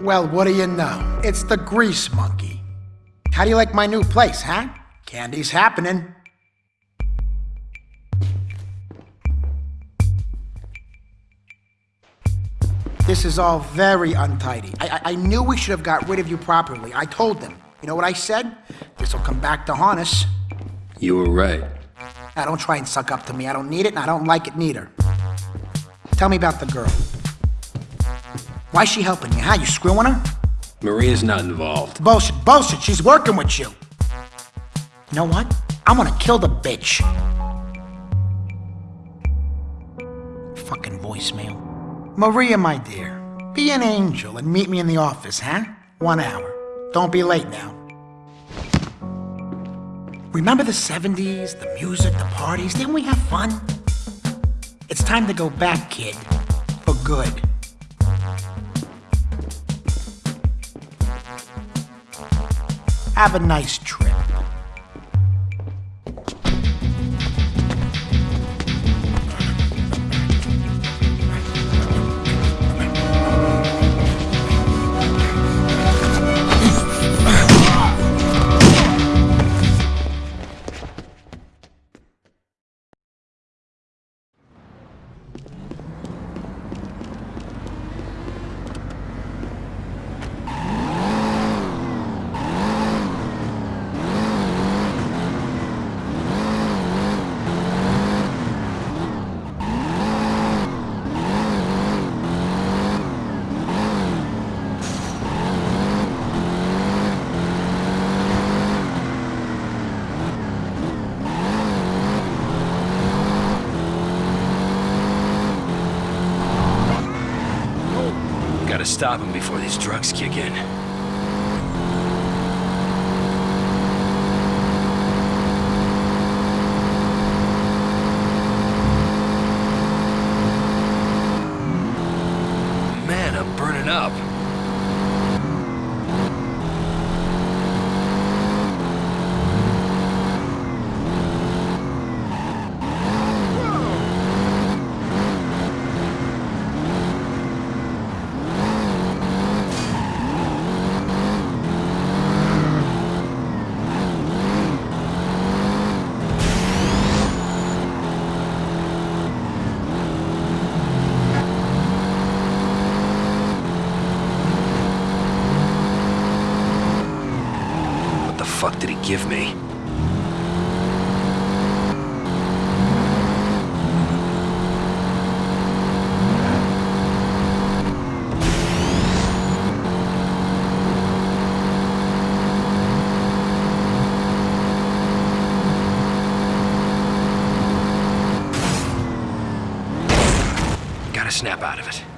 Well, what do you know? It's the Grease Monkey. How do you like my new place, huh? Candy's happening. This is all very untidy. I, I, I knew we should have got rid of you properly. I told them. You know what I said? This'll come back to haunt us. You were right. Now, don't try and suck up to me. I don't need it, and I don't like it neither. Tell me about the girl. Why's she helping you, huh? You screwing her? Maria's not involved. Bullshit, bullshit. She's working with you. You know what? I'm gonna kill the bitch. Fucking voicemail. Maria, my dear, be an angel and meet me in the office, huh? One hour. Don't be late now. Remember the 70s, the music, the parties? Didn't we have fun? It's time to go back, kid. For good. Have a nice trip. Gotta stop him before these drugs kick in. Man, I'm burning up. What the fuck did he give me? Gotta snap out of it.